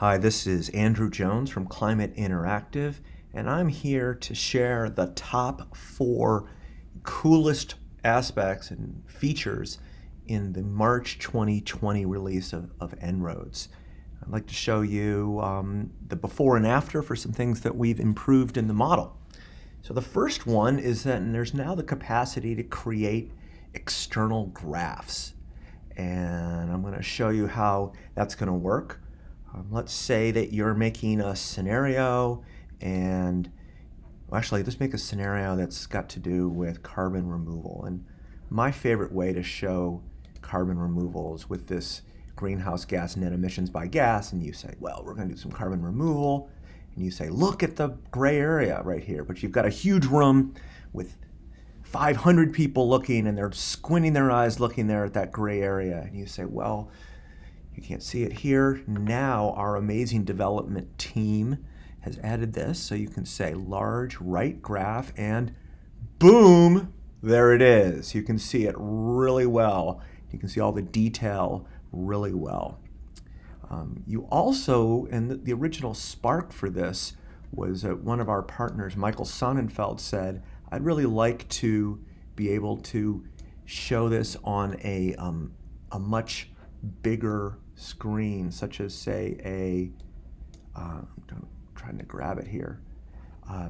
Hi, this is Andrew Jones from Climate Interactive, and I'm here to share the top four coolest aspects and features in the March 2020 release of, of En-ROADS. I'd like to show you um, the before and after for some things that we've improved in the model. So the first one is that there's now the capacity to create external graphs. And I'm going to show you how that's going to work. Um, let's say that you're making a scenario and well, actually let's make a scenario that's got to do with carbon removal. And my favorite way to show carbon removal is with this greenhouse gas net emissions by gas. And you say, well, we're going to do some carbon removal. And you say, look at the gray area right here, but you've got a huge room with 500 people looking and they're squinting their eyes looking there at that gray area. And you say, well, you can't see it here. Now our amazing development team has added this. So you can say large right graph and boom, there it is. You can see it really well. You can see all the detail really well. Um, you also, and the, original spark for this was uh, one of our partners, Michael Sonnenfeld, said, I'd really like to be able to show this on a, um, a much bigger screen, such as say a, uh, I'm trying to grab it here, uh,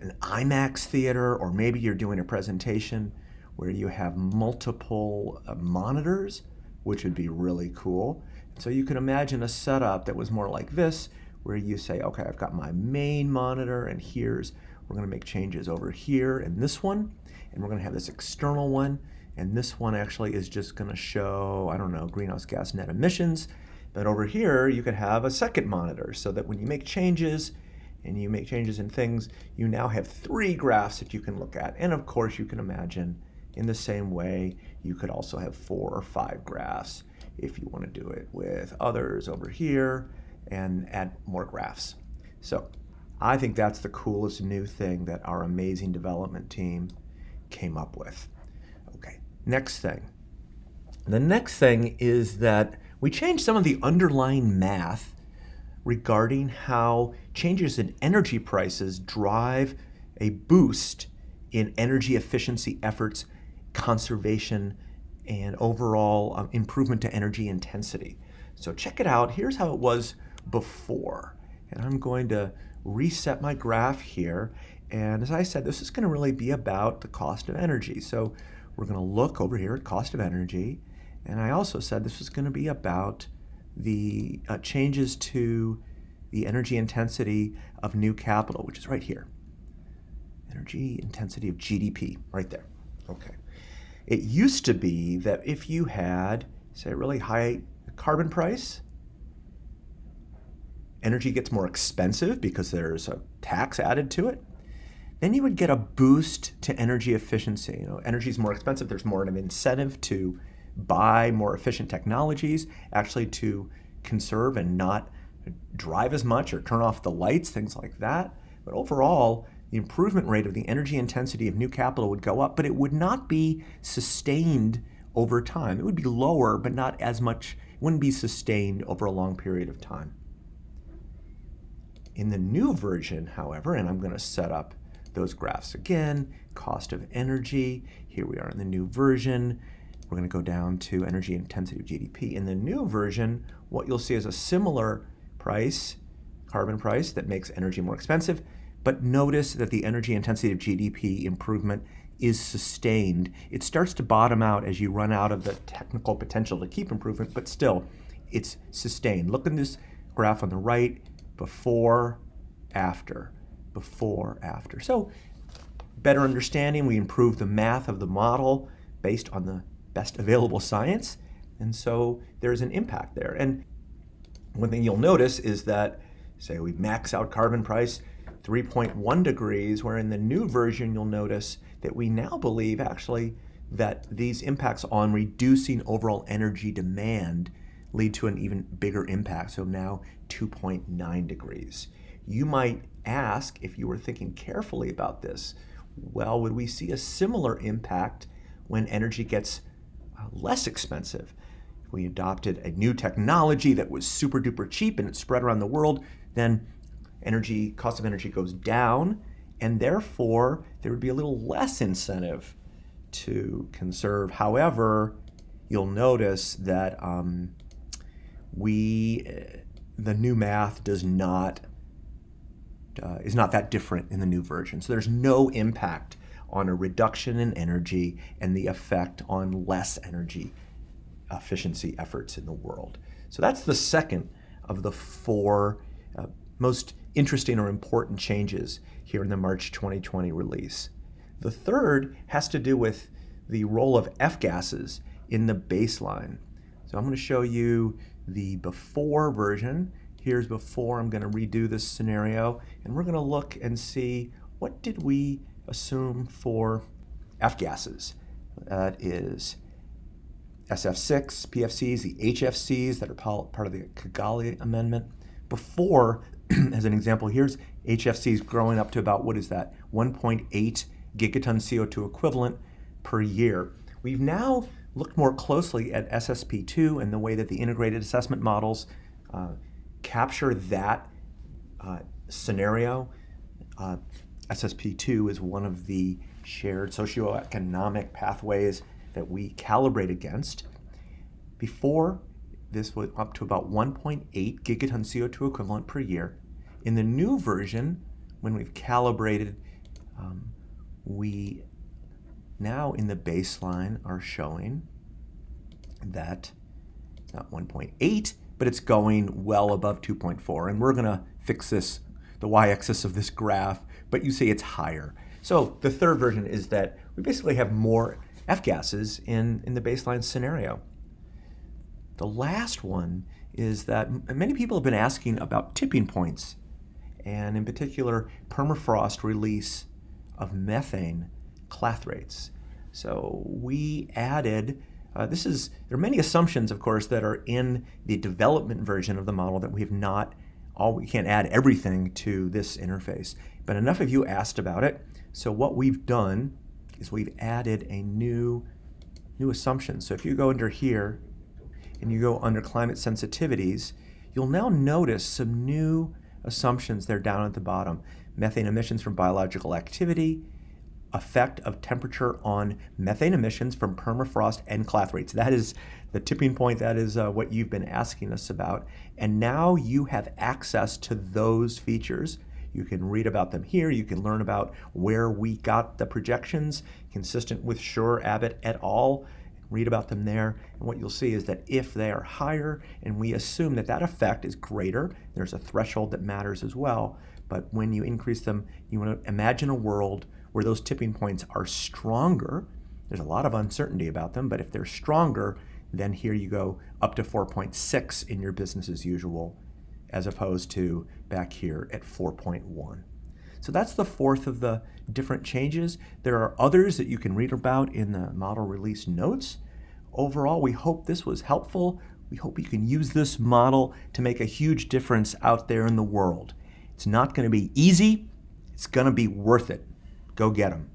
an IMAX theater, or maybe you're doing a presentation where you have multiple uh, monitors, which would be really cool. So you can imagine a setup that was more like this, where you say, okay, I've got my main monitor, and here's, we're gonna make changes over here in this one, and we're gonna have this external one, and this one actually is just going to show, I don't know, greenhouse gas net emissions. But over here, you could have a second monitor so that when you make changes and you make changes in things, you now have three graphs that you can look at. And of course, you can imagine in the same way, you could also have four or five graphs if you want to do it with others over here and add more graphs. So I think that's the coolest new thing that our amazing development team came up with. Next thing. The next thing is that we changed some of the underlying math regarding how changes in energy prices drive a boost in energy efficiency efforts, conservation, and overall um, improvement to energy intensity. So check it out. Here's how it was before. And I'm going to reset my graph here. And as I said, this is going to really be about the cost of energy. So we're going to look over here at cost of energy. And I also said this was going to be about the uh, changes to the energy intensity of new capital, which is right here. Energy intensity of GDP, right there. Okay. It used to be that if you had, say, a really high carbon price, energy gets more expensive because there's a tax added to it then you would get a boost to energy efficiency. You know, energy is more expensive. There's more of an incentive to buy more efficient technologies, actually to conserve and not drive as much or turn off the lights, things like that. But overall, the improvement rate of the energy intensity of new capital would go up, but it would not be sustained over time. It would be lower, but not as much, it wouldn't be sustained over a long period of time. In the new version, however, and I'm going to set up those graphs again, cost of energy. Here we are in the new version. We're going to go down to energy intensity of GDP. In the new version, what you'll see is a similar price, carbon price, that makes energy more expensive. But notice that the energy intensity of GDP improvement is sustained. It starts to bottom out as you run out of the technical potential to keep improvement, but still, it's sustained. Look at this graph on the right, before, after before, after. So better understanding, we improve the math of the model based on the best available science. And so there's an impact there. And one thing you'll notice is that, say we max out carbon price 3.1 degrees, where in the new version you'll notice that we now believe actually that these impacts on reducing overall energy demand lead to an even bigger impact, so now 2.9 degrees. You might ask, if you were thinking carefully about this, well, would we see a similar impact when energy gets uh, less expensive? we adopted a new technology that was super duper cheap and it spread around the world, then energy cost of energy goes down, and therefore there would be a little less incentive to conserve. However, you'll notice that um, we the new math does not uh, is not that different in the new version. So there's no impact on a reduction in energy and the effect on less energy efficiency efforts in the world. So that's the second of the four uh, most interesting or important changes here in the March 2020 release. The third has to do with the role of F-gases in the baseline. So I'm going to show you the before version. Here's before. I'm going to redo this scenario, and we're going to look and see what did we assume for F-gases. That is SF6, PFCs, the HFCs that are part of the Kigali Amendment. Before, as an example, here's HFCs growing up to about, what is that, 1.8 gigaton CO2 equivalent per year. We've now looked more closely at SSP2 and the way that the integrated assessment models uh, capture that uh, scenario. Uh, SSP2 is one of the shared socioeconomic pathways that we calibrate against. Before, this was up to about 1.8 gigaton CO2 equivalent per year. In the new version, when we've calibrated, um, we now in the baseline are showing that not 1.8, but it's going well above 2.4. And we're going to fix this, the y-axis of this graph, but you see it's higher. So the third version is that we basically have more F-gases in, in the baseline scenario. The last one is that many people have been asking about tipping points, and in particular, permafrost release of methane clathrates. So we added, uh, this is, there are many assumptions, of course, that are in the development version of the model that we have not, all we can't add everything to this interface. But enough of you asked about it. So what we've done is we've added a new, new assumption. So if you go under here and you go under climate sensitivities, you'll now notice some new assumptions there down at the bottom. Methane emissions from biological activity, effect of temperature on methane emissions from permafrost and clathrates. That is the tipping point. That is uh, what you've been asking us about. And now you have access to those features. You can read about them here. You can learn about where we got the projections consistent with Schuur, Abbott et al. Read about them there. And what you'll see is that if they are higher, and we assume that that effect is greater, there's a threshold that matters as well. But when you increase them, you want to imagine a world where those tipping points are stronger, there's a lot of uncertainty about them, but if they're stronger, then here you go up to 4.6 in your business as usual, as opposed to back here at 4.1. So that's the fourth of the different changes. There are others that you can read about in the model release notes. Overall, we hope this was helpful. We hope you can use this model to make a huge difference out there in the world. It's not going to be easy. It's going to be worth it. Go get them.